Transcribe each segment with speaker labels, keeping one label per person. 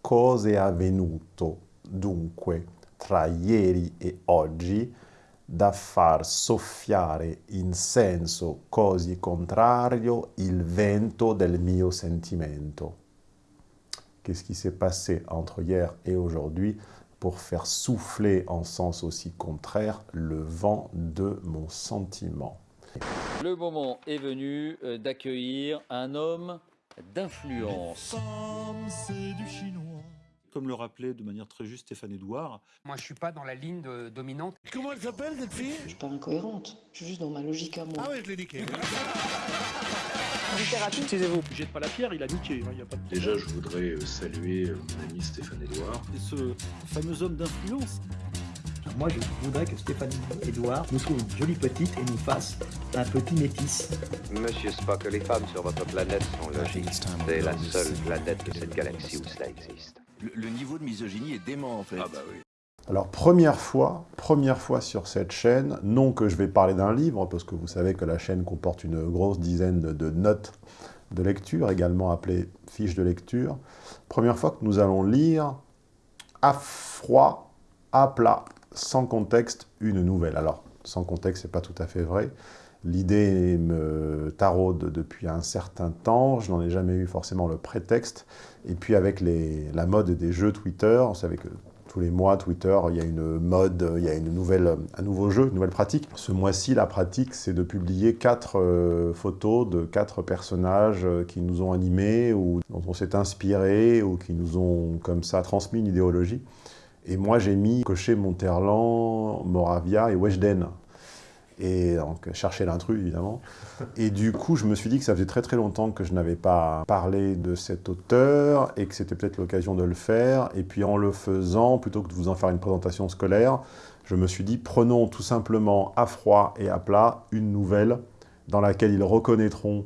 Speaker 1: cosa è avvenuto dunque tra ieri e oggi da far soffiare in senso così contrario il vento del mio sentimento? Qu'est-ce qui s'est passé entre hier et aujourd'hui pour faire souffler en sens aussi contraire le vent de mon sentiment?
Speaker 2: Le moment est venu euh, d'accueillir un homme d'influence.
Speaker 3: c'est du chinois. Comme le rappelait de manière très juste Stéphane Edouard.
Speaker 4: Moi, je suis pas dans la ligne de- dominante.
Speaker 3: Comment elle s'appelle cette fille?
Speaker 5: Je suis pas incohérente, je suis juste dans ma logique à moi.
Speaker 3: Ah ouais, je l'ai niqué.
Speaker 6: Taisez-vous, jette pas la pierre, il a niqué, il y a pas de
Speaker 7: Déjà, je voudrais saluer mon ami Stéphane Edouard.
Speaker 3: Et ce fameux homme d'influence.
Speaker 8: Moi, je voudrais que Stéphanie Edouard nous trouve une jolie petite et nous fasse un petit métis.
Speaker 9: Monsieur Spock, les femmes sur votre planète sont logiques. C'est la seule planète de cette galaxie où cela existe.
Speaker 10: Le, le niveau de misogynie est dément en fait.
Speaker 7: Ah bah oui.
Speaker 1: Alors, première fois, première fois sur cette chaîne, non que je vais parler d'un livre, parce que vous savez que la chaîne comporte une grosse dizaine de, de notes de lecture, également appelées fiches de lecture. Première fois que nous allons lire à froid, à plat, sans contexte, une nouvelle. Alors, sans contexte, c'est pas tout à fait vrai. L'idée me taraude depuis un certain temps, je n'en ai jamais eu forcément le prétexte. Et puis avec la mode des jeux Twitter, vous savez que tous les mois, Twitter, il y a une mode, il y a une nouvelle, un nouveau jeu, une nouvelle pratique. Ce mois-ci, la pratique, c'est de publier quatre euh, photos de quatre personnages euh, qui nous ont animés, ou dont on s'est inspiré, ou qui nous ont comme ça transmis une idéologie. Et moi, j'ai mis Cochet, Monterland, Moravia et Weshden. Et donc, chercher l'intrus, évidemment. Et du coup, je me suis dit que ça faisait très très longtemps que je n'avais pas parlé de cet auteur et que c'était peut-être l'occasion de le faire. Et puis en le faisant, plutôt que de vous en faire une présentation scolaire, je me suis dit, prenons tout simplement à froid et à plat une nouvelle dans laquelle ils reconnaîtront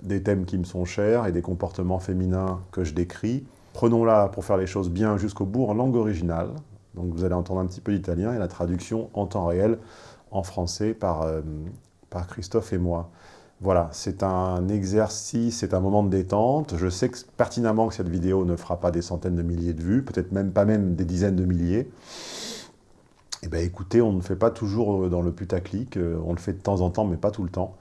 Speaker 1: des thèmes qui me sont chers et des comportements féminins que je décris. Prenons-la pour faire les choses bien jusqu'au bout en langue originale. Donc vous allez entendre un petit peu d'italien et la traduction en temps réel en français par, euh, par Christophe et moi. Voilà, c'est un exercice, c'est un moment de détente. Je sais pertinemment que cette vidéo ne fera pas des centaines de milliers de vues, peut-être même pas même des dizaines de milliers. Eh bien écoutez, on ne fait pas toujours euh, dans le putaclic, euh, on le fait de temps en temps, mais pas tout le temps.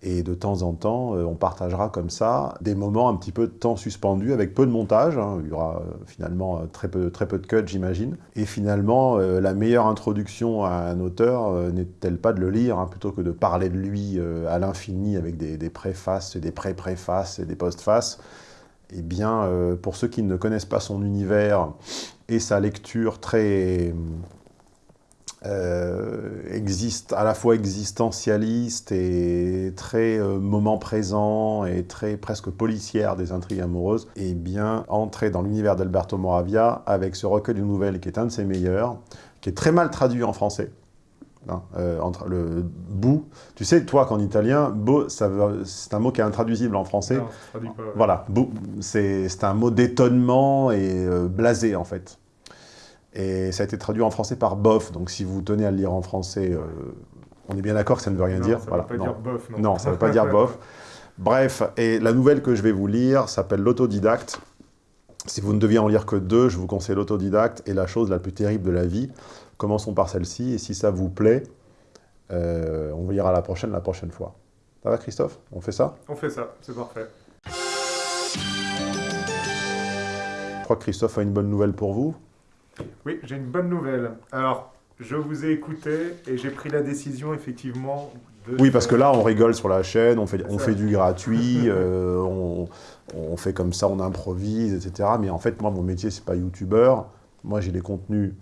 Speaker 1: Et de temps en temps, euh, on partagera comme ça des moments un petit peu de temps suspendu avec peu de montage. hein. Il y aura euh, finalement euh, très peu, très peu de cuts, j'imagine. Et finalement, la meilleure introduction à un auteur n'est-elle pas de le lire, hein, plutôt que de parler de lui à l'infini avec des, préfaces et des pré-préfaces et des postfaces Eh bien, pour ceux qui ne connaissent pas son univers et sa lecture très euh, existe, à la fois existentialiste et très euh, moment présent et très presque policière des intrigues amoureuses, et bien entrer dans l'univers d'Alberto Moravia avec ce recueil de nouvelles qui est un de ses meilleurs, qui est très mal traduit en français. hein, euh, entre le bout, tu sais, toi qu'en italien, beau, c'est un mot qui est intraduisible en français. Voilà, beau, c'est c'est un mot d'étonnement et euh, blasé en fait. Et ça a été traduit en français par bof, donc si vous tenez à le lire en français, euh, on est bien d'accord que ça ne veut rien
Speaker 11: Non,
Speaker 1: dire.
Speaker 11: ça veut
Speaker 1: voilà,
Speaker 11: pas
Speaker 1: non.
Speaker 11: dire bof, non.
Speaker 1: Non, ça ne veut pas dire bof. Bref, et la nouvelle que je vais vous lire s'appelle L'autodidacte. Si vous ne deviez en lire que deux, je vous conseille l'autodidacte et la chose la plus terrible de la vie. Commençons par celle-ci, et si ça vous plaît, euh, on vous lira la prochaine la prochaine fois. Ça va Christophe? On fait ça?
Speaker 11: On fait ça, c'est parfait.
Speaker 1: Je crois que Christophe a une bonne nouvelle pour vous.
Speaker 11: Oui, j'ai une bonne nouvelle. Alors, je vous ai écouté et j'ai pris la décision, effectivement, de...
Speaker 1: Oui, parce que là, on rigole sur la chaîne, on fait, on fait du gratuit, euh, on, on fait comme ça, on improvise, etc. Mais en fait, moi, mon métier, c'est pas youtubeur. Moi, j'ai des contenus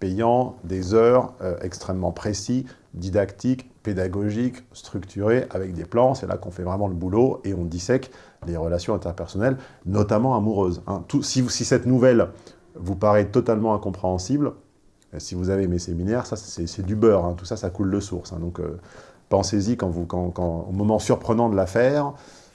Speaker 1: payants, des heures euh, extrêmement précis, didactiques, pédagogiques, structurés, avec des plans. C'est là qu'on fait vraiment le boulot et on dissèque les relations interpersonnelles, notamment amoureuses. hein. Tout, si cette nouvelle vous paraît totalement incompréhensible, euh, si vous avez mes séminaires, ça, c'est c'est du beurre. hein. Tout ça, ça coule de source. hein. Donc, euh, pensez-y quand vous, quand, quand- au moment surprenant de l'affaire.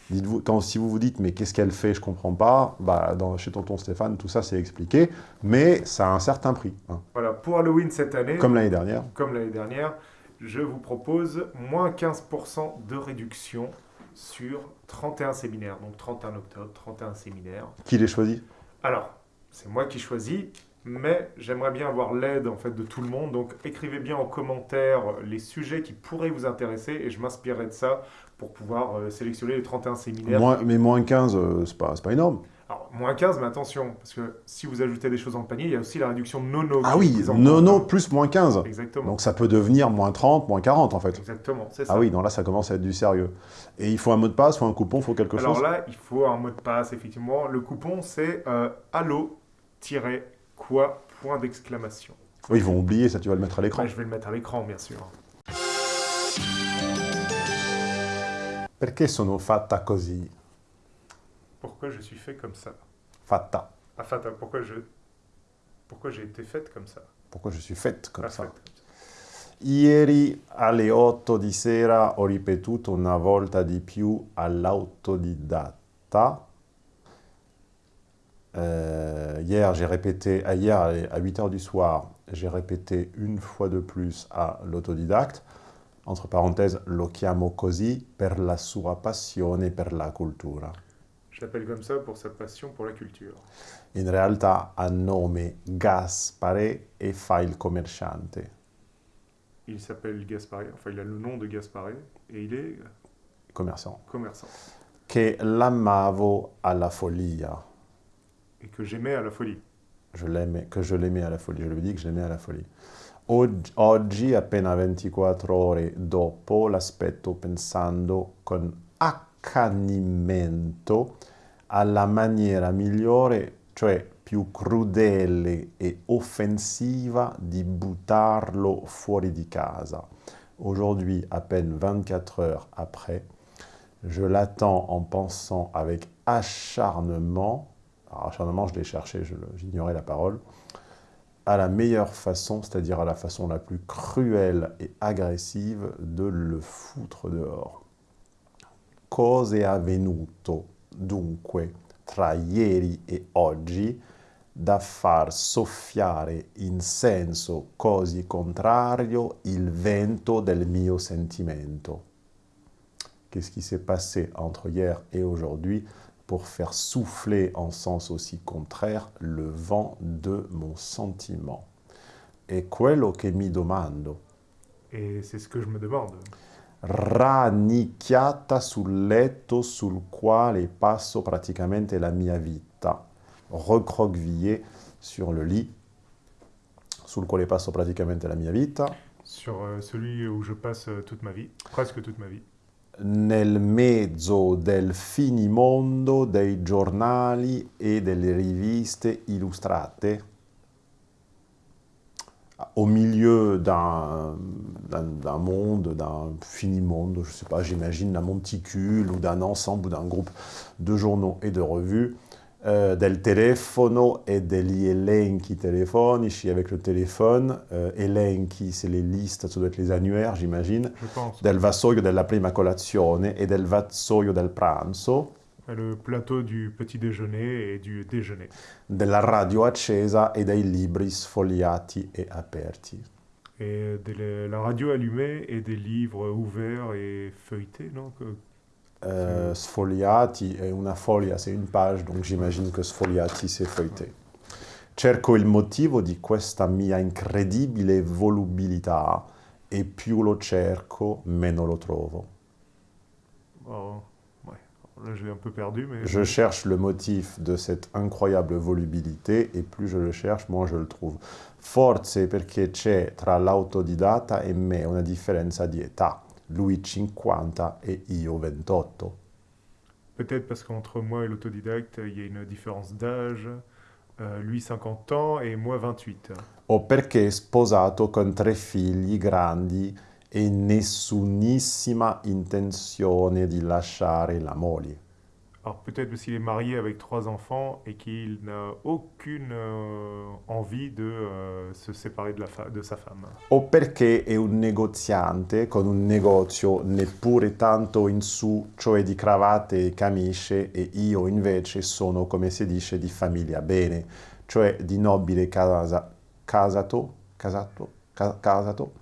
Speaker 1: Dites-vous, quand si vous vous dites mais qu'est-ce qu'elle fait, je comprends pas. Bah, dans, chez Tonton Stéphane, tout ça c'est expliqué, mais ça a un certain prix. hein.
Speaker 11: Voilà, pour Halloween cette année...
Speaker 1: Comme l'année dernière.
Speaker 11: Comme l'année dernière, je vous propose moins 15% de réduction sur 31 séminaires. Donc 31 octobre, 31 séminaires.
Speaker 1: Qui les choisit?
Speaker 11: Alors, c'est moi qui choisis, mais j'aimerais bien avoir l'aide en fait de tout le monde. Donc écrivez bien en commentaire les sujets qui pourraient vous intéresser et je m'inspirerai de ça pour pouvoir euh, sélectionner les 31 séminaires.
Speaker 1: Moins- mais moins 15, euh, c'est pas, pas énorme.
Speaker 11: Alors, moins 15, mais attention, parce que si vous ajoutez des choses dans le panier, il y a aussi la réduction nono.
Speaker 1: Ah oui, nono plus moins 15.
Speaker 11: Exactement.
Speaker 1: Donc ça peut devenir moins 30, moins 40 en fait.
Speaker 11: Exactement, c'est ça.
Speaker 1: Ah oui, non, là ça commence à être du sérieux. Et il faut un mot de passe, faut un coupon, il faut quelque
Speaker 11: Alors
Speaker 1: chose?
Speaker 11: là, il faut un mot de passe, effectivement. Le coupon, c'est euh, allo-quoi, point d'exclamation.
Speaker 1: Oui, ils vont oublier, ça tu vas le mettre à l'écran.
Speaker 11: Ouais, je vais le mettre à l'écran, bien sûr.
Speaker 1: Perché sono fatta così?
Speaker 11: Pourquoi je suis fait comme ça?
Speaker 1: Fatta.
Speaker 11: Enfin, attends, pourquoi je... Pourquoi j'ai été faite comme ça?
Speaker 1: Pourquoi je suis faite comme
Speaker 11: Ah,
Speaker 1: ça?
Speaker 11: faite.
Speaker 1: Ieri alle 8 di sera ho ripetuto una volta di più all'autodidatta. Euh, hier, j'ai répété, ah, hier à 8 heures du soir, j'ai répété une fois de plus à l'autodidacte. Entre parenthèses, lo chiamo così per la sua passione per la cultura.
Speaker 11: Je l'appelle comme ça pour sa passion pour la culture.
Speaker 1: In realtà ha nome Gaspare e fa il commerciante.
Speaker 11: Il s'appelle Gasparé, enfin il a le nom de Gasparé, et il est
Speaker 1: Commerçant.
Speaker 11: commerçant.
Speaker 1: Che l'amavo alla follia.
Speaker 11: Et que j'aimais à la folie.
Speaker 1: Je que je l'aimais à la folie. Je lui dis que je l'aimais à la folie. Og- Oggi, appena 24 ore dopo, l'aspetto pensando con accanimento alla maniera migliore, cioè più crudele e offensiva di buttarlo fuori di casa. Aujourd'hui, à peine 24 heures après, je l'attends en pensant avec acharnement, alors acharnement je l'ai cherché, j'ignorais la parole, à la meilleure façon, c'est-à-dire à la façon la plus cruelle et agressive de le foutre dehors. Cosa è avvenuto dunque tra ieri e oggi da far soffiare in senso così contrario il vento del mio sentimento? Qu'est-ce qui s'est passé entre hier et aujourd'hui? Pour faire souffler en sens aussi contraire le vent de mon sentiment È quello che mi domando.
Speaker 11: Et c'est ce que je me demande.
Speaker 1: Rannicchiata sul letto sul quale passo praticamente la mia vita, recroquevillé sur le lit sul quale passo praticamente la mia vita,
Speaker 11: Sur euh, celui où je passe euh, toute ma vie, presque toute ma vie.
Speaker 1: Nel mezzo del finimondo dei giornali e delle riviste illustrate, au milieu d'un monde, d'un finimondo, je ne sais pas, j'imagine d'un monticule ou d'un ensemble ou d'un groupe de journaux et de revues, euh, del telefono e degli elenchi telefonici avec le téléphone. Euh, elenchi, c'est les listes, ça doit être les annuaires, j'imagine
Speaker 11: Je pense.
Speaker 1: del vassoio della prima colazione e del vassoio del pranzo,
Speaker 11: Le plateau du petit déjeuner et du déjeuner.
Speaker 1: della radio accesa e dei libri sfogliati e aperti.
Speaker 11: Et de la radio allumée et des livres ouverts et feuilletés, non?
Speaker 1: Euh, sfogliati è una foglia, c'est une page, donc j'imagine que sfogliati c'est feuilleté. Cerco il motivo di questa mia incredibile volubilità e più lo cerco, meno lo trovo.
Speaker 11: Oh, ouais. Là, je l'ai un peu perdu, mais...
Speaker 1: Je cherche le motif de cette incroyable volubilité et plus je le cherche, moins je le trouve. Forse perché c'è tra l'autodidatta e me una differenza di età. Lui 50 e io 28.
Speaker 11: Peut-être parce qu'entre moi et l'autodidacte, il y a une différence d'âge. Euh, lui 50 ans et moi 28.
Speaker 1: O perché è sposato con tre figli grandi e nessunissima intenzione di lasciare la moglie.
Speaker 11: Alors peut-être parce qu'il est marié avec trois enfants et qu'il n'a aucune euh, envie de euh, se séparer de, la fa- de sa femme.
Speaker 1: O perché è un negoziante con un negozio neppure tanto in su, cioè di cravatte e camicie, e io invece sono, come si dice, di famiglia bene, cioè di nobile casa, casato, casato, ca- casato,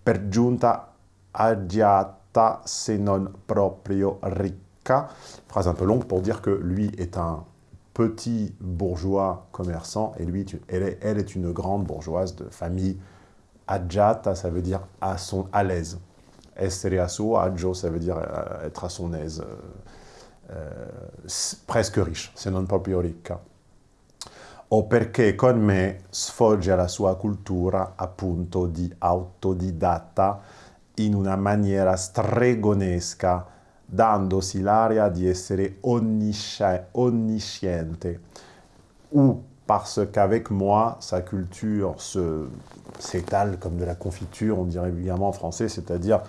Speaker 1: per giunta agiata se non proprio ricca. Phrase un peu longue pour dire que lui est un petit bourgeois commerçant, et lui, elle est, une grande bourgeoise de famille agiata, ça veut dire à, son, à l'aise. Essere a suo agio, ça veut dire euh, être à son aise, euh, euh, presque riche, se non proprio ricca. O perché con me sfoggia la sua cultura appunto di autodidatta in una maniera stregonesca, dandosi l'aria di essere onnisciente, ou parce qu'avec moi, sa culture s'étale comme de la confiture, on dirait évidemment en français, c'est-à-dire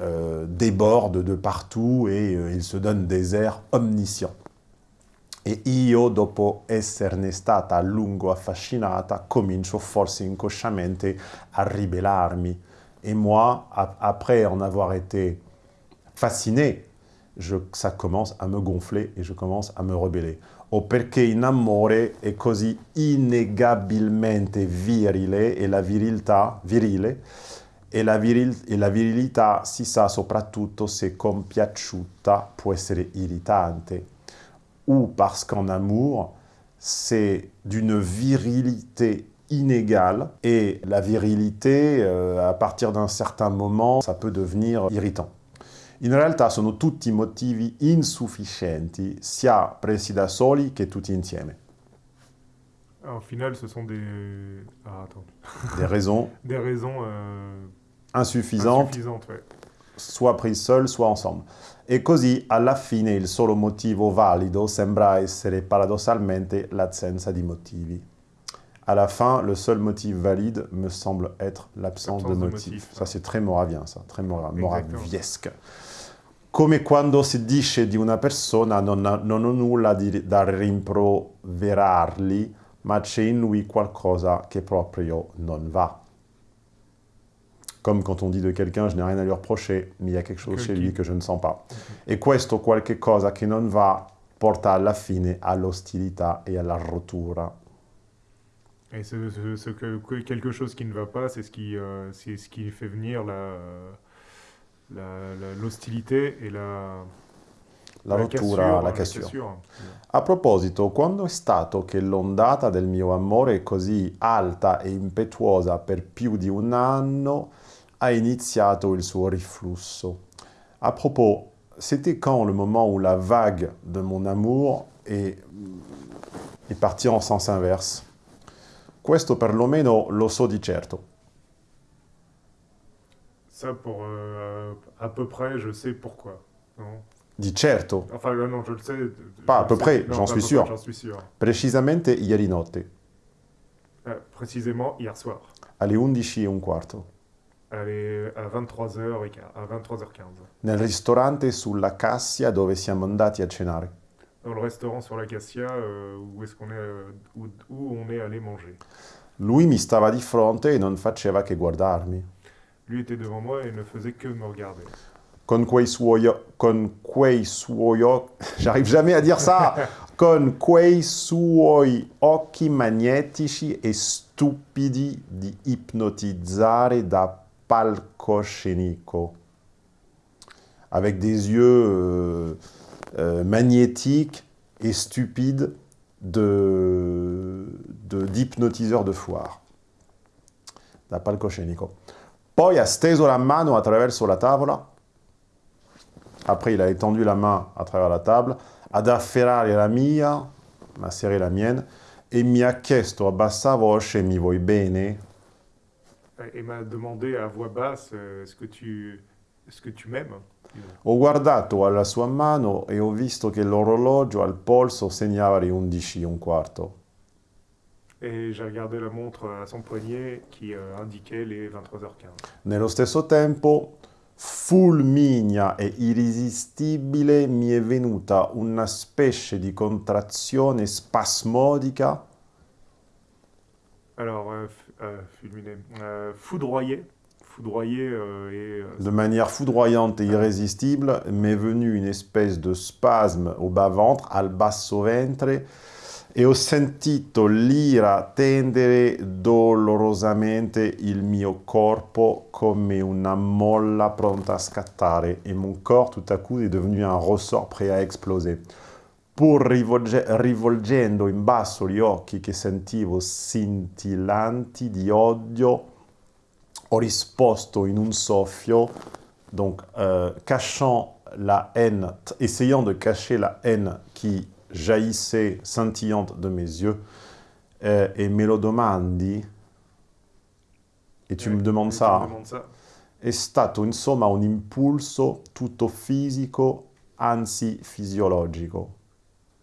Speaker 1: euh, déborde de partout et euh, il se donne des airs omniscients. E io, dopo esserne stata a lungo affascinata, comincio forse inconsciamente a ribellarmi. Et moi, après en avoir été fasciné, je, ça commence à me gonfler et je commence à me rebeller. O perché in amore è così innegabilmente virile e la virilità, virile, e la, viril, e la virilità si sa soprattutto se compiaciuta può essere irritante. Ou parce qu'en amour, c'est d'une virilité inégale et la virilité, euh, à partir d'un certain moment, ça peut devenir irritant. In realtà sono tutti motivi insufficienti, sia presi da soli che tutti insieme.
Speaker 11: Au final, ce sont des... Ah, attends.
Speaker 1: Des raisons...
Speaker 11: des raisons... Euh...
Speaker 1: Insuffisantes,
Speaker 11: insuffisantes ouais.
Speaker 1: soit prises seules, soit ensemble. E così, alla fine, il solo motivo valido sembra essere paradossalmente l'assenza di motivi. À la fin, le seul motif valide me semble être l'absence de motif. De motif ça, c'est très moravien, ça, très mora moraviesque. Come quando si dice di una persona non, non ho nulla di, da rimproverarli, ma c'è in lui qualcosa che proprio non va. Comme quand on dit de quelqu'un, je n'ai rien à lui reprocher, mais il y a quelque chose chez lui que je ne sens pas. Et questo qualche cosa che non va porta alla fine all'ostilità e alla rottura.
Speaker 11: Et ce, ce, ce que, quelque chose qui ne va pas, c'est ce, euh, ce qui fait venir l'hostilité la, et la,
Speaker 1: la, rottura, la cassure. La cassure. A proposito, quando è stato che l'ondata del mio amore così alta e impetuosa per più di un anno a iniziato il suo riflusso. À propos, c'était quand le moment où la vague de mon amour est, est partie en sens inverse Questo perlomeno lo so di certo.
Speaker 11: Ça, pour euh, à peu près, je sais pourquoi. Non
Speaker 1: Di certo.
Speaker 11: Enfin, euh, non, je le sais.
Speaker 1: Pas à peu près, j'en suis,
Speaker 11: suis sûr.
Speaker 1: Precisamente ieri notte.
Speaker 11: Euh, précisément hier soir.
Speaker 1: Alle 11 e un quarto.
Speaker 11: Alle, à 23h, à 23h15.
Speaker 1: Nel ristorante sulla Cassia dove siamo andati a cenare.
Speaker 11: Dans le restaurant sur la Cassia, euh, où est-ce qu'on est, euh, où, où on est allé manger.
Speaker 1: Lui mi stava di fronte e non faceva che guardarmi.
Speaker 11: Lui était devant moi et ne faisait que me regarder.
Speaker 1: Con quei suoi, con quei suoi, j'arrive jamais à dire ça, con quei suoi occhi magnetici e stupidi di ipnotizzare da palcoscenico. Avec des yeux euh, euh, magnétiques et stupides d'hypnotiseur de, de foire. Da palcoscenico. Poi ha steso la mano attraverso la tavola. Après, il a étendu la main à travers la table. Ad afferrare la mia, m'a serré la mienne, e mi ha chiesto a bassa voce, mi vuoi bene?
Speaker 11: Et m'a demandé à voix basse, est-ce que tu, est-ce que tu m'aimes?
Speaker 1: Ho guardato alla sua mano e ho visto che l'orologio al polso segnava le 11 e un quarto.
Speaker 11: Et j'ai regardé la montre à son poignet qui euh, indiquait les 23h15.
Speaker 1: Nello stesso tempo, fulmigna e irresistibile, mi è venuta una specie di contrazione spasmodica.
Speaker 11: Alors, euh, euh, fulminé, euh, foudroyé. Foudroyé euh, et... Euh,
Speaker 1: de manière foudroyante et irrésistible, m'est venue une espèce de spasme au bas-ventre, al basso ventre, e ho sentito l'ira tendere dolorosamente il mio corpo come una molla pronta a scattare, et mon corps tout à coup est devenu un ressort prêt à exploser. pur rivolge- rivolgendo in basso gli occhi che sentivo scintillanti di odio, ho risposto in un soffio, donc euh, cachant la haine, essayant de cacher la haine qui jaillissait scintillante de mes yeux, euh, et me lo domandi, et tu
Speaker 11: Ouais,
Speaker 1: me demandes
Speaker 11: et tu
Speaker 1: ça,
Speaker 11: me demandes ça.
Speaker 1: è stato insomma un impulso tutto fisico, anzi fisiologico.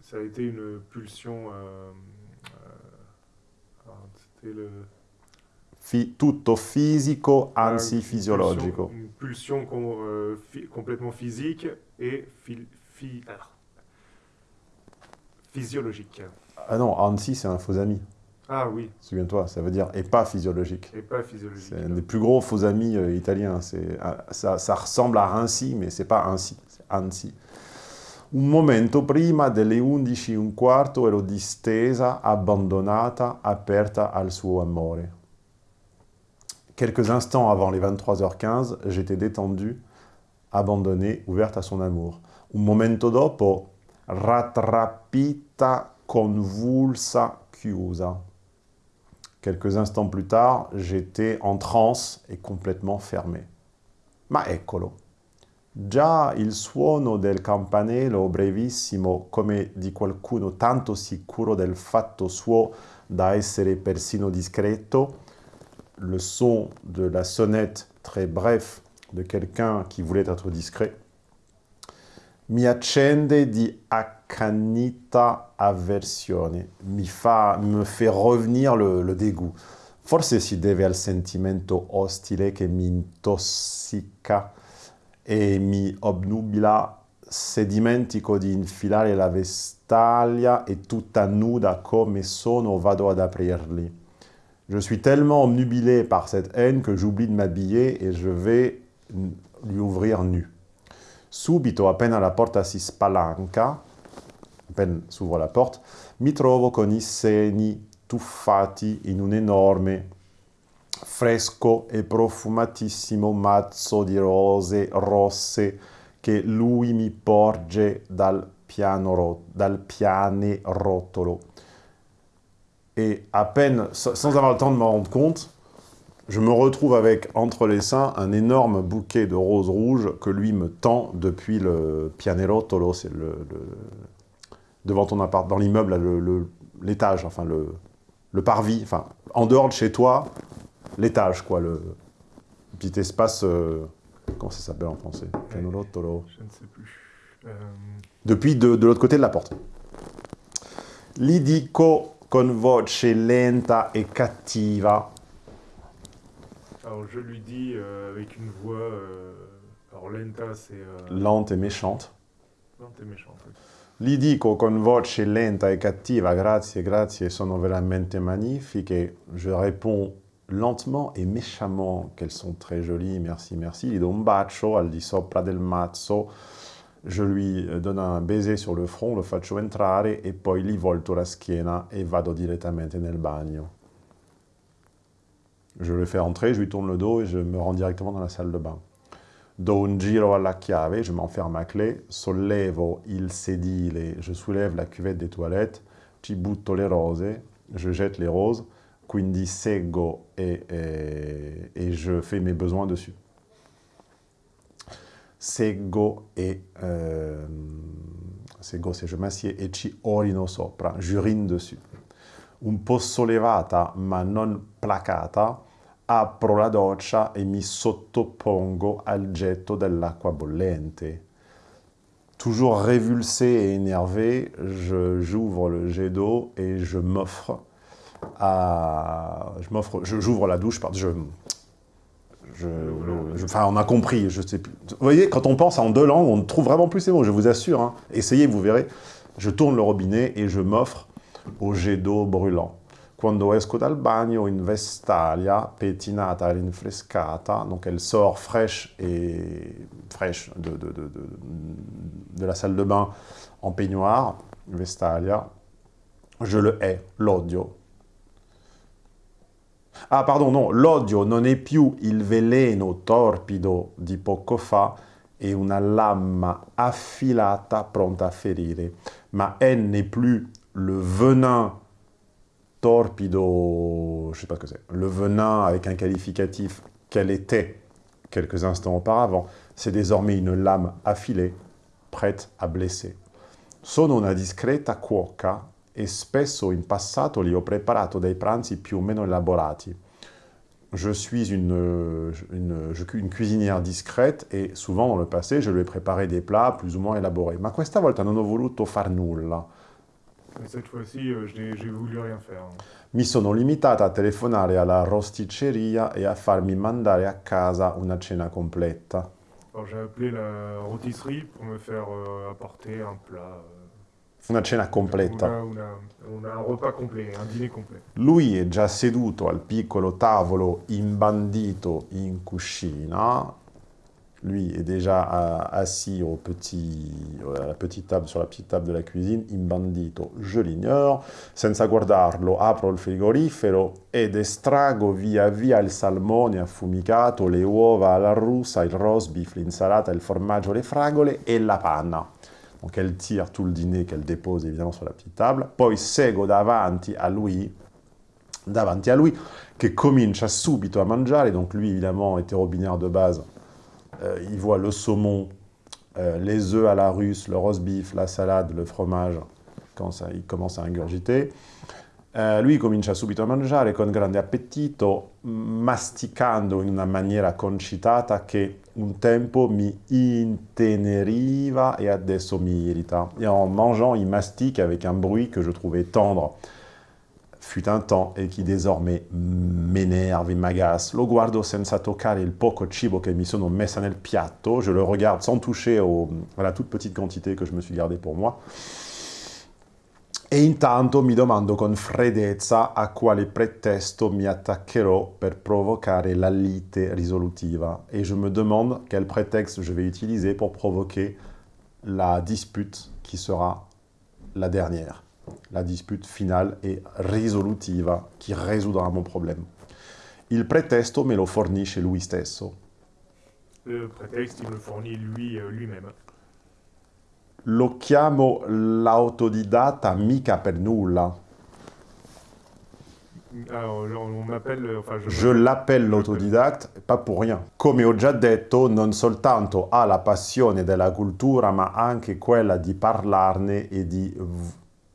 Speaker 11: Ça a été une pulsion. euh, euh, C'était le.
Speaker 1: Fi- tutto fisico, anzi
Speaker 11: une
Speaker 1: fisiologico.
Speaker 11: pulsion- Une pulsion com- euh, fi- complètement physique et phi- phi- ah. Physiologique.
Speaker 1: Ah non, anzi c'est un faux ami.
Speaker 11: Ah oui,
Speaker 1: Souviens-toi, ça veut dire et pas physiologique.
Speaker 11: et pas physiologique.
Speaker 1: C'est un des plus gros faux amis euh, italiens. C'est, ah, ça, ça ressemble à Rinci, mais c'est pas ainsi, c'est anzi. Un momento prima delle 11 e un quarto ero distesa, abbandonata, aperta al suo amore. Quelques instants avant les 23h15, j'étais détendue, abandonnée, ouverte à son amour. Un momento dopo, rattrappita, convulsa, chiusa. Quelques instants plus tard, j'étais en transe et complètement fermé. Ma eccolo. Già il suono del campanello brevissimo, come di qualcuno tanto sicuro del fatto suo da essere persino discreto, le son de la sonnette très bref de quelqu'un qui voulait être discret, mi accende di accanita avversione, mi, fa, me fait revenir le, le dégoût. Forse si deve al sentimento ostile che mi intossica e mi obnubila se dimentico di infilare la vestaglia e tutta nuda come sono vado ad aprirli. Je suis tellement obnubilé par cette haine que j'oublie de m'habiller et je vais lui ouvrir nu. Subito, appena la porta si spalanca, peine s'ouvre la porte, mi trovo con i seni tuffati in un enorme, fresco e profumatissimo mazzo di rose rosse che lui mi porge dal, piano dal pianerottolo. Et à sans avoir le temps de me rendre compte, je me retrouve avec entre les seins un énorme bouquet de roses rouges que lui me tend depuis le pianerottolo, c'est le, le- devant ton appart, dans l'immeuble, le- l'étage, enfin le, le parvis, enfin en dehors de chez toi, l'étage quoi, le petit espace, euh, comment ça s'appelle en français? Pianerottolo.
Speaker 11: Je ne sais plus. Euh,
Speaker 1: Depuis de, de l'autre côté de la porte. Li dico con voce lenta e cattiva.
Speaker 11: Alors je lui dis euh, avec une voix. euh, alors lenta, c'est. euh,
Speaker 1: lente et méchante.
Speaker 11: lente et méchante. oui.
Speaker 1: Gli dico con voce lenta e cattiva, grazie, grazie, sono veramente magnifiche. Je réponds lentement et méchamment qu'elles sont très jolies, merci, merci. Gli do un bacio al di sopra del mazzo. Je lui donne un baiser sur le front, lo faccio entrare e poi gli volto la schiena e vado direttamente nel bagno. Je le fais entrer, je lui tourne le dos et je me rends directement dans la salle de bain. Do un giro alla chiave, je m'enferme à clé, sollevo il sedile, je soulève la cuvette des toilettes, ci butto le rose, je jette les roses, quindi seggo et, et, et je fais mes besoins dessus. Seggo et... euh, seggo, c'est je m'assieds e ci orino sopra, j'urine dessus. Un po' sollevata ma non placata, apro la doccia e mi sottopongo al getto dell'acqua bollente. Toujours révulsé et énervé, j'ouvre le jet d'eau et je m'offre à... Je m'offre... J'ouvre la douche, pardon, enfin, on a compris, je sais plus. Vous voyez, quand on pense en deux langues, on trouve vraiment plus ces mots, je vous assure. hein. Essayez, vous verrez. Je tourne le robinet et je m'offre au jet d'eau brûlant. Quando esco dal bagno in vestaglia, pettinata rinfrescata, donc elle sort fraîche et fraîche de, la salle de bain en peignoir, vestaglia, je le hais, l'odio. Ah, pardon, non, l'odio non è più il veleno torpido di poco fa è una lama affilata pronta a ferire. Ma elle n'est plus le venin torpido, je sais pas ce que c'est, le venin avec un qualificatif qu'elle était quelques instants auparavant, c'est désormais une lame affilée, prête à blesser. Sono una discreta cuoca e spesso in passato li ho preparato dei pranzi più o meno elaborati. Je suis une, une, une, cuisinière discrète et souvent dans le passé je lui ai préparé des plats plus ou moins élaborés. Ma questa volta non ho voluto far nulla.
Speaker 11: Mais cette fois-ci, euh, j'ai voulu rien faire.
Speaker 1: Mi sono limitata a telefonare alla rosticceria e a farmi mandare a casa una cena completa.
Speaker 11: J'ai appelé la rôtisserie pour me faire euh, apporter un plat. Euh,
Speaker 1: una cena completa.
Speaker 11: Una, una, una, un repas complet, un dîner complet.
Speaker 1: Lui è già seduto al piccolo tavolo imbandito in cucina lui est déjà assis au petit, à la petite table, sur la petite table de la cuisine, imbandito, je l'ignore, senza guardarlo apro il frigorifero ed estrago via via il salmone affumicato, le uova alla russa, il roast beef, l'insalata, il formaggio, le fragole e la panna. Donc elle tire tout le dîner qu'elle dépose évidemment sur la petite table, poi seguo davanti a lui, davanti a lui, che comincia subito a mangiare, donc lui évidemment était robinaire de base, euh, il voit le saumon, euh, les œufs à la russe, le roast beef, la salade, le fromage, quand ça, il commence à ingurgiter. Eh, lui comincia subito a mangiare con grande appetito, masticando in una maniera concitata che un tempo mi inteneriva et adesso mi irrita. Et en mangeant, il mastique avec un bruit que je trouvais tendre fut un temps et qui désormais m'énerve et m'agace. Lo guardo senza toccare il poco cibo che mi sono messa nel piatto. Je le regarde sans toucher à la toute petite quantité que je me suis gardé pour moi. E intanto mi domando con freddezza a quale pretesto mi attaccherò per provocare la lite risolutiva. Et je me demande quel prétexte je vais utiliser pour provoquer la dispute qui sera la dernière la dispute finale e risolutiva qui résoudra mon problème. Il pretesto me lo fornisce lui stesso.
Speaker 11: Le prétexte, il me fournit lui, euh, lui-même.
Speaker 1: Lo chiamo l'autodidatta mica per nulla.
Speaker 11: Alors, on m'appelle, enfin, je,
Speaker 1: je l'appelle l'autodidatte, pas pour rien. Come ho già detto, non soltanto ha la passione della cultura, ma anche quella di parlarne e di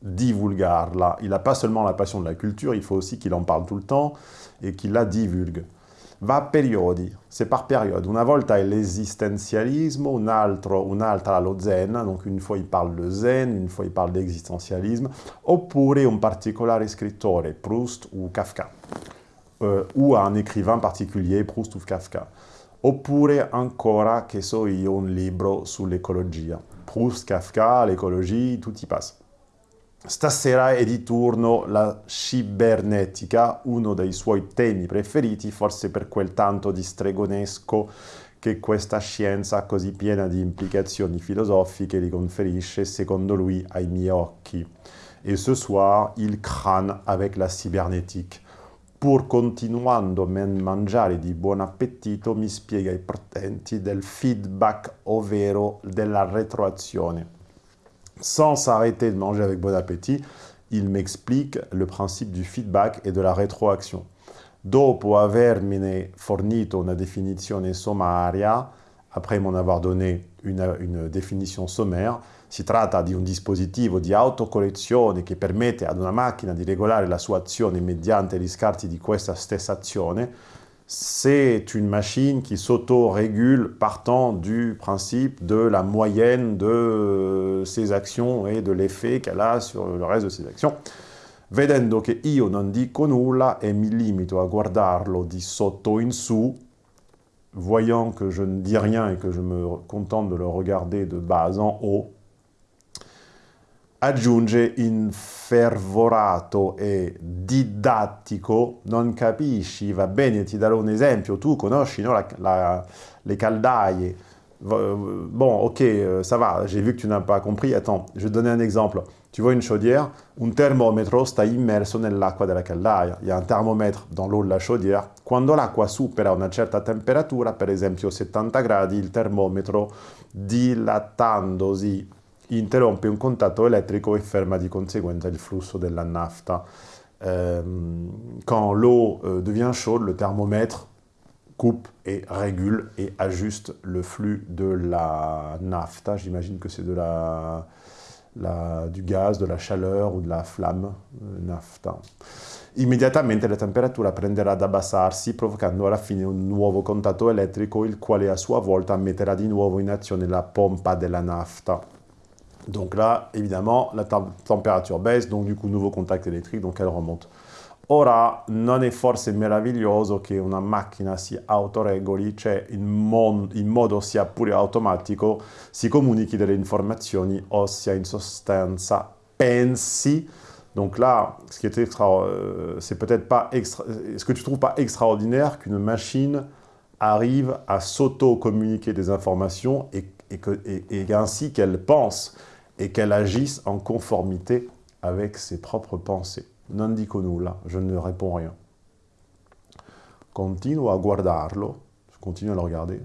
Speaker 1: divulgarla. Il n'a pas seulement la passion de la culture, il faut aussi qu'il en parle tout le temps et qu'il la divulgue. Va periodi, c'est par période. Una volta è l'esistenzialismo, un altro, un'altra zen, donc une fois il parle de zen, une fois il parle d'existenzialisme, oppure un particolare scrittore, Proust ou Kafka, euh, ou un écrivain particulier, Proust ou Kafka. Oppure ancora, che so un libro sull'ecologia. Proust, Kafka, l'écologie, tout y passe. Stasera è di turno la cibernetica, uno dei suoi temi preferiti, forse per quel tanto di stregonesco che questa scienza così piena di implicazioni filosofiche li conferisce, secondo lui, ai miei occhi. E ce soir, il crâne avec la cybernétique. Pur continuando a mangiare di buon appetito, mi spiega i portenti del feedback, ovvero della retroazione sans s'arrêter de manger avec bon appétit, il m'explique le principe du feedback et de la rétroaction. Dopo fornito una definizione sommaria, après m'en avoir donné une, une définition sommaire, si tratta di un dispositivo di autocorrezione che permette ad una macchina di regolare la sua azione mediante gli scarti di questa stessa azione, c'est une machine qui s'auto-régule partant du principe de la moyenne de ses actions et de l'effet qu'elle a sur le reste de ses actions. Vedendo che io non dico nulla e mi limito a guardarlo di sotto in su, voyant que je ne dis rien et que je me contente de le regarder de bas en haut, aggiunge infervorato e didattico, non capisci, va bene, ti darò un esempio, tu conosci no, la, la, les Bon, ok, euh, ça va, j'ai vu que tu n'as pas compris, attends, je vais te donner un exemple. Tu vois une chaudière, un termometro sta immerso nell'acqua della caldaia. Il y a un thermomètre dans l'eau de la chaudière. Quando l'acqua supera una certa temperatura, per esempio 70 gradi, il termometro dilatandosi interrompe un contatto elettrico e ferma di conseguenza il flusso della nafta. Euh, quand l'eau euh, devient chaude, le thermomètre coupe et régule et ajuste le flux de la nafta. J'imagine que c'est de la, du gaz, de la chaleur ou de la flamme, euh, nafta. Immediatamente la temperatura prenderà ad abbassarsi, provocando alla fine un nuovo contatto elettrico, il quale a sua volta metterà di nuovo in azione la pompa della nafta. Donc là, évidemment, la température baisse, donc du coup, nouveau contact électrique, donc elle remonte. Ora, non è forse meraviglioso che una macchina si autoregoli, cioè in, mon in modo sia pure automatico si comunichi delle informazioni, ossia in sostanza pensi. Donc là, ce qui est extra, euh, c'est peut-être pas extra, est-ce que tu trouves pas extraordinaire qu'une machine arrive à s'auto-communiquer des informations et, et, et ainsi qu'elle pense et qu'elle agisse en conformité avec ses propres pensées. Non dico nulla, je ne réponds rien. Continuo a guardarlo, je continue à le regarder,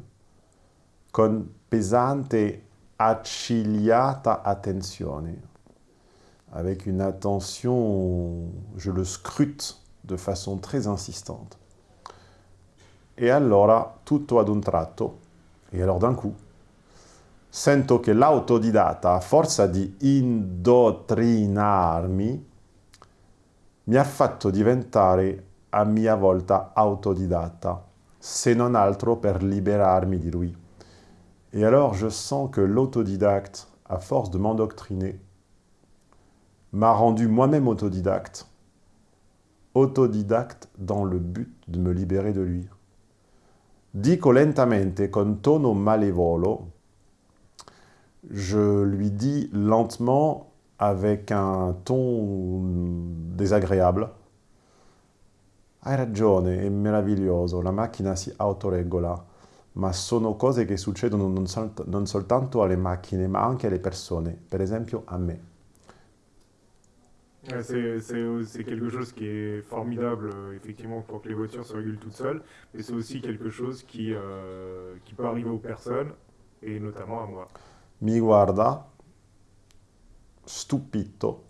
Speaker 1: con pesante accigliata attenzione, avec une attention, je le scrute de façon très insistante. Et allora, tutto ad un tratto, et alors d'un coup, sento che l'autodidatta, a forza di indottrinarmi, mi ha fatto diventare a mia volta autodidatta, se non altro per liberarmi di lui. Et alors je sens que l'autodidacte, à force de m'endoctriner, m'a rendu moi-même autodidacte, autodidacte dans le but de me libérer de lui. Dico lentamente, con tono malevolo, je lui dis lentement, avec un ton désagréable. Hai ragione, è meraviglioso, la macchina si autoregola, ma sono cose che succedono non, sol non soltanto alle macchine, ma anche alle persone, per esempio a me.
Speaker 11: C'est quelque chose qui est formidable, effectivement, pour que les voitures se régulent toutes seules, mais c'est aussi quelque chose qui, euh, qui peut arriver aux personnes, et notamment à moi.
Speaker 1: Mi guarda, stupito.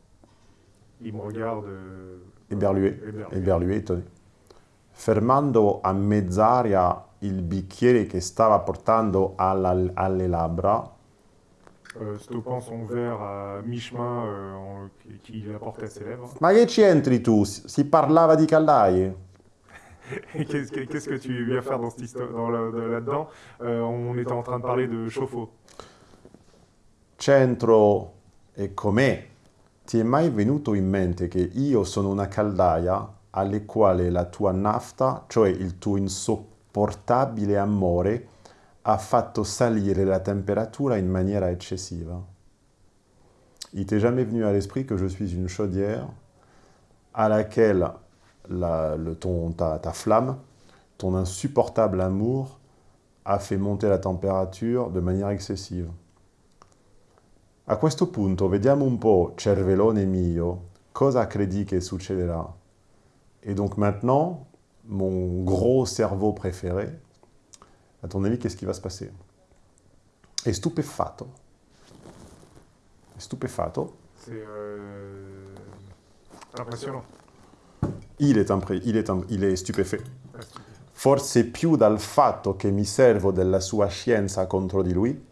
Speaker 11: Il me regarde...
Speaker 1: Éberlué, éberlué, éberlué, étonné. Fermando a mezz'aria il bicchiere che stava portando alla, alle labbra.
Speaker 11: Euh, stoppant son verre à mi-chemin euh, qu'il apportait à ses lèvres.
Speaker 1: Ma che c'entri tu? Si parlava di caldaie?
Speaker 11: Qu'est-ce que, qu que, tu viens faire dans là-dedans euh, On était en train de parler de chauffe-eau.
Speaker 1: Centro e com'è? Ti è mai venuto in mente che io sono una caldaia alle quale la tua nafta, cioè il tuo insopportabile amore, ha fatto salire la temperatura in maniera eccessiva Il t'est jamais venu à l'esprit que je suis une chaudière à laquelle la, le, ton, ta, ta flamme, ton insupportable amour, a fait monter la température de manière excessive A questo punto vediamo un po', cervellone mio, cosa credi che succederà Et donc maintenant, mon gros cerveau préféré, à ton avis, qu'est-ce qui va se passer È stupéfato. È stupéfato.
Speaker 11: C'est euh, impressionnant.
Speaker 1: Il est, il, est, il est stupéfait. Forse più dal fatto che mi servo della sua scienza contro di lui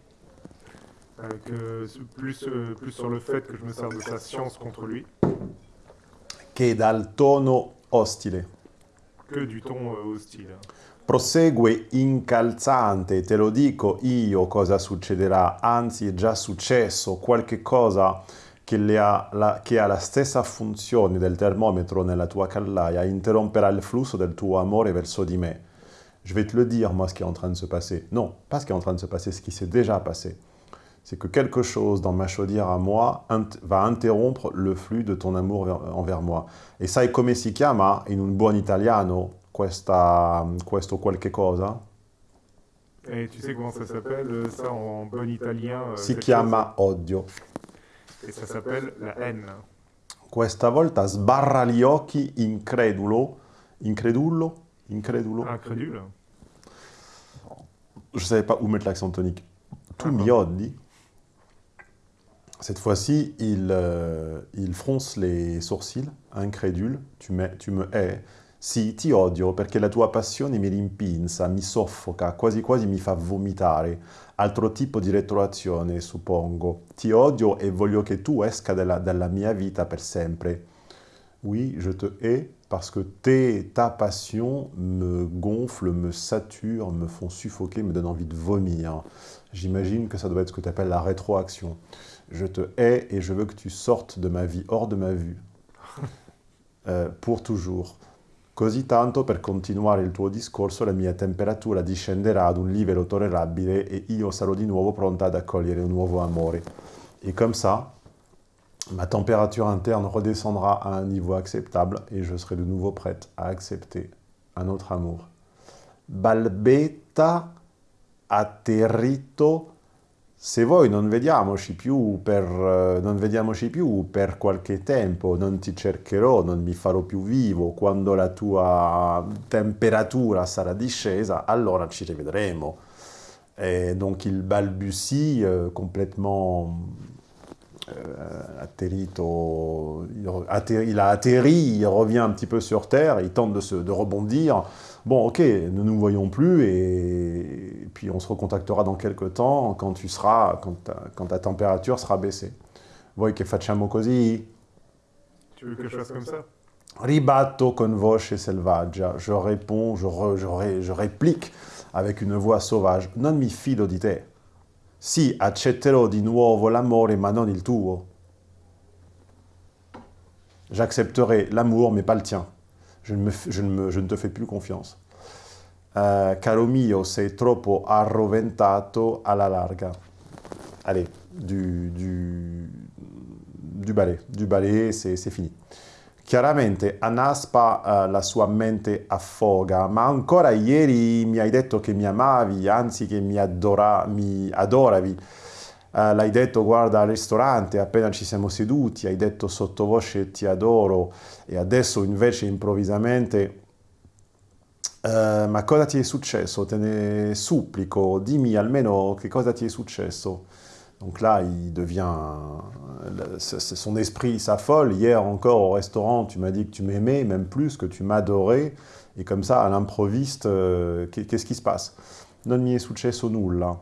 Speaker 11: que plus, euh, plus sur le fait que je me sers de sa science contre lui.
Speaker 1: Che dal tono ostile.
Speaker 11: Que du ton euh, hostile.
Speaker 1: Prosegue incalzante, te lo dico io cosa succederà, anzi è già successo qualche cosa che, ha la, che ha la stessa funzione del termometro nella tua callaia, interromperà il flusso del tuo amore verso di me. Je vais te le dire, moi, ce qui est en train de se passer. Non, pas ce qui est en train de se passer, ce qui s'est déjà passé. C'est que quelque chose dans ma chaudière à moi va interrompre le flux de ton amour envers moi. Et sai come si chiama in un buon italiano questa, questo qualche cosa?
Speaker 11: Et tu sais comment ça s'appelle, ça, en bon italien euh,
Speaker 1: Si chiama odio.
Speaker 11: Et ça s'appelle la haine.
Speaker 1: Questa volta sbarra gli occhi incredulo, incredulo, incredulo.
Speaker 11: Incrédule.
Speaker 1: Je ne savais pas où mettre l'accent tonique. Tu
Speaker 11: Ah,
Speaker 1: mi odi? Cette fois-ci, il, euh, il fronce les sourcils, incrédule. Tu, me- tu me hais. Sì, ti odio perché la tua passione mi rimpinza, mi soffoca, quasi quasi mi fa vomitare. Altro tipo di retroazione, suppongo. Ti odio e voglio che tu esca dalla, dalla mia vita per sempre. Oui, je te hais parce que tes, ta passion me gonfle, me sature, me font suffoquer, me donne envie de vomir. J'imagine que ça doit être ce que tu appelles la rétroaction. Je te hais et je veux que tu sortes de ma vie, hors de ma vue, Euh, pour toujours. Così tanto per continuare il tuo discorso la mia temperatura discenderà ad un livello tollerabile e io sarò di nuovo pronta ad accogliere un nuovo amore. Et comme ça, ma température interne redescendra à un niveau acceptable et je serai de nouveau prête à accepter un autre amour. Balbetta atterrito. Se voi non vediamoci più per, eh, non vediamoci più per qualche tempo, non ti cercherò, non mi farò più vivo, quando la tua temperatura sarà discesa, allora ci rivedremo. Et donc il balbutie euh, complètement euh, atterrito, il, a atterri, il revient un petit peu sur Terre, il tente de, se, de rebondir. Bon, ok, ne nous voyons plus et, et puis on se recontactera dans quelques temps quand tu seras, quand ta, quand ta température sera baissée. Voi che facciamo così?
Speaker 11: Tu veux que je fasse comme ça?
Speaker 1: Ribatto con voce selvaggia. Je réponds, je, re- je ré- je réplique avec une voix sauvage. Non mi fido di te. Sì, accetterò di nuovo l'amore, ma non il tuo. J'accepterai l'amour, mais pas le tien. Je ne, te fais plus confiance. Euh, caro mio, sei troppo arroventato alla larga. Allez, du, du, du ballet. Du ballet, c'est fini. Chiaramente Anaspa eh, la sua mente affoga, ma ancora ieri mi hai detto che mi amavi, anzi che mi, adora- mi adoravi. Eh, l'hai detto, guarda, al ristorante, appena ci siamo seduti, hai detto sottovoce ti adoro e adesso invece improvvisamente... eh, ma cosa ti è successo? Te ne supplico, dimmi almeno che cosa ti è successo. Donc là, il devient. Son esprit s'affole. Hier encore au restaurant, tu m'as dit que tu m'aimais, même plus, que tu m'adorais. Et comme ça, à l'improviste, euh, qu'est- qu'est-ce qui se passe? Non mi è successo nulla.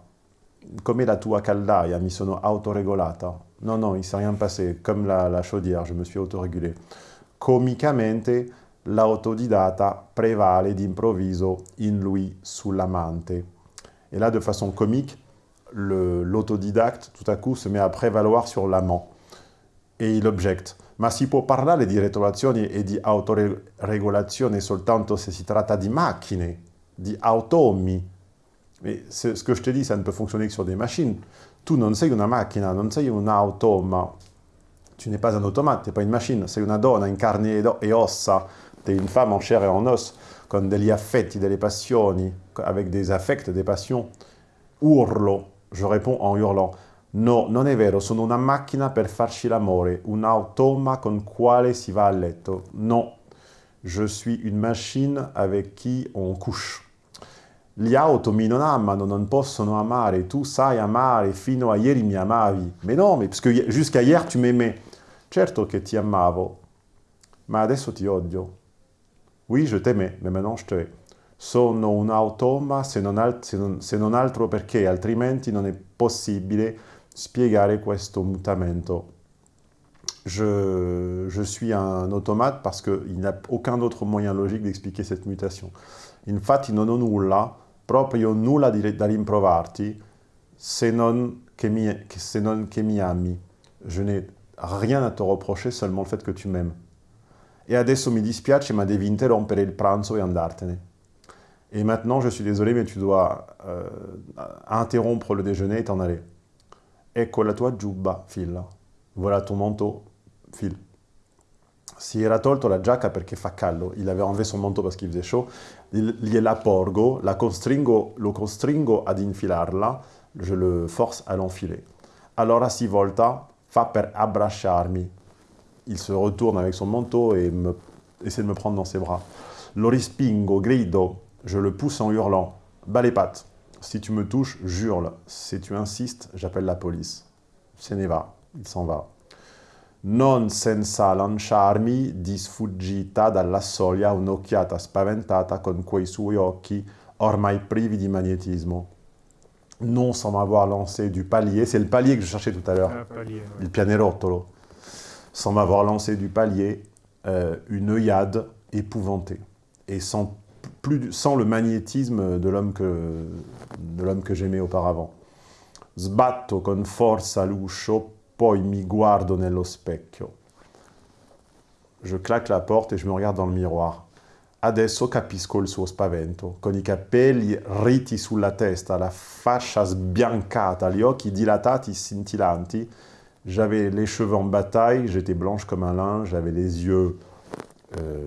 Speaker 1: Come la tua caldaia, mi sono autoregolata. Non, non, il s'est rien passé. Comme la, la chaudière, je me suis autorégulé. Comicamente, l'autodidata prevale d'improvviso in lui sull'amante. Et là, de façon comique, l'autodidacte, tout à coup, se met à prévaloir sur l'amant. E il objecte. Ma si può parlare di retroazioni e di autoregolazione soltanto se si tratta di macchine, di automi? Mais c'est- ce que je te dis, ça ne peut fonctionner que sur des machines. Tu non sei una macchina, non sei un automa. Tu n'es pas un automate, tu n'es pas une machine. Sei e. Tu es une femme en chair et en os, con degli affetti, delle passioni, avec des affects, des passions. Urlo, je réponds en hurlant. No, non è vero, sono una macchina per farci l'amore, un automa con quale si va a letto. No, je suis une machine avec qui on couche. Gli automi non amano, non possono amare, tu sai amare, fino a ieri mi amavi. Mais non, mais parce que jusqu'à hier tu m'aimais. Certo che ti amavo, ma adesso ti odio. Oui, je t'aimais, mais maintenant je te hais. Sono un automa se non, se non- se non altro perché altrimenti non è possibile spiegare questo mutamento. Je, je suis un automate parce qu'il n'y a aucun autre moyen logique d'expliquer cette mutation. Infatti non ho nulla, proprio nulla da rimprovarti, se non che mi, che- se non che mi ami. Je n'ai rien à te reprocher, seulement le fait que tu m'aimes. E adesso mi dispiace, ma devi interrompere il pranzo e andartene. Et maintenant, je suis désolé, mais tu dois euh, interrompre le déjeuner et t'en aller. Ecco la tua giubba, fila. Voilà ton manteau, file. Si era tolto la giacca perché fa caldo, il avait enlevé son manteau parce qu'il faisait chaud, gliela porgo, la costringo, lo costringo ad infilarla, je le force à l'enfiler. Allora si volta, fa per abbracciarmi. Il se retourne avec son manteau et essaie de me prendre dans ses bras. Lo rispingo, grido, je le pousse en hurlant. Bas les pattes. Si tu me touches, jure. Si tu insistes, j'appelle la police. Se ne va, il s'en va. Non senza lanciarmi di sfuggita dalla soglia un'occhiata spaventata con quei suoi occhi ormai privi di magnétisme. Non sans m'avoir lancé du palier, c'est le palier que je cherchais tout à l'heure,
Speaker 11: Ah, ouais.
Speaker 1: il pianerottolo, sans m'avoir lancé du palier, euh, une œillade épouvantée, et sans, plus, sans le magnétisme de l'homme que, j'aimais auparavant. Sbatto con forza l'uscio, poi mi guardo nello specchio. Je claque la porte et je me regarde dans le miroir. Adesso capisco il suo spavento, con i capelli riti sulla testa, la faccia sbiancata, gli occhi dilatati, scintillanti. J'avais les cheveux en bataille, j'étais blanche comme un linge, j'avais les yeux euh,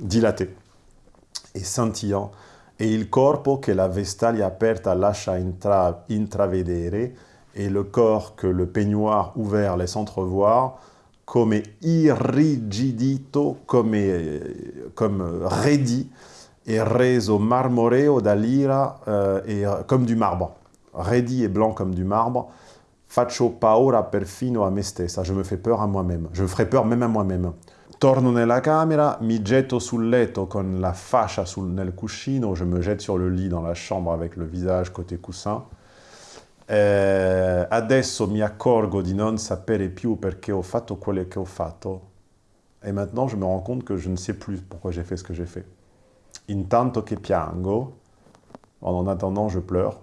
Speaker 1: dilatés e scintillants, e il corpo che la vestaglia aperta lascia intra- intravedere, et le corps que le peignoir ouvert laisse entrevoir, come irrigidito, come, eh, comme raidi, et reso marmoreo dall'ira, euh, et, euh, comme du marbre. Raidi et blanc comme du marbre. Faccio paura perfino a me je me fais peur à moi-même. Je me ferai peur même à moi-même. Torno nella camera, mi getto sul letto con la fascia sul, nel cuscino, je me jette sur le lit dans la chambre avec le visage côté coussin. Eh, adesso mi accorgo di non sapere più perché ho fatto quello che ho fatto. Et maintenant, je me rends compte que je ne sais plus pourquoi j'ai fait ce que j'ai fait. Intanto che piango, en attendant, je pleure.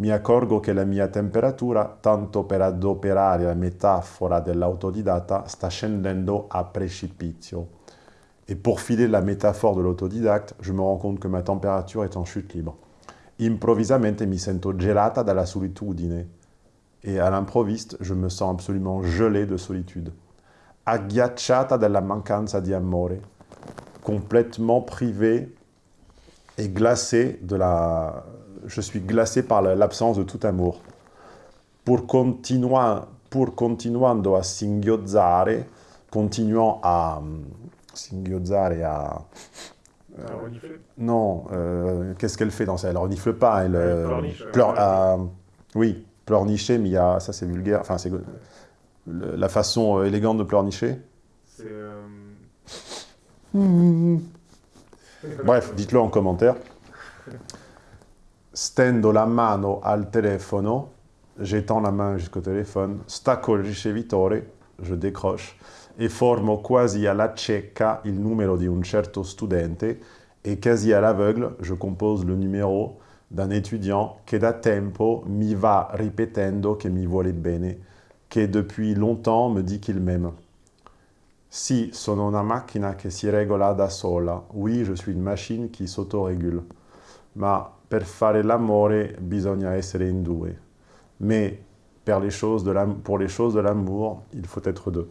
Speaker 1: Mi accorgo che la mia temperatura, tanto per adoperare la metafora dell'autodidatta, sta scendendo a precipizio. Et pour filer la métaphore de l'autodidacte, je me rends compte que ma température est en chute libre. Improvvisamente mi sento gelata dalla solitudine. Et à l'improviste, je me sens absolument gelé de solitude. Agghiacciata dalla mancanza di amore. Complètement privé et glacé de la... Je suis glacé par la- l'absence de tout amour. Pour, continua- pour continuando a singhiozzare, continuant à... Singhiozzare à...
Speaker 11: Renifler.
Speaker 1: Non, euh, qu'est-ce qu'elle fait dans ça? Elle renifle pas, elle...
Speaker 11: Elle
Speaker 1: euh,
Speaker 11: euh,
Speaker 1: oui, pleurnicher, mais il y a... Ça, c'est vulgaire. Enfin, c'est... La façon euh, élégante de pleurnicher
Speaker 11: euh,
Speaker 1: Bref, dites-le en commentaire. Stendo la mano al telefono, j'étends la main jusqu'au téléphone, stacco il ricevitore, je décroche, e formo quasi alla cieca il numero di un certo studente, et quasi à l'aveugle, je compose le numéro d'un étudiant che da tempo mi va ripetendo che mi vuole bene, che depuis longtemps me dit qu'il m'aime. Si, sono una macchina che si regola da sola. Oui, je suis une machine qui s'autorégule. Ma per fare l'amore bisogna essere in due. Mais per les pour les choses de l'amour, il faut être deux.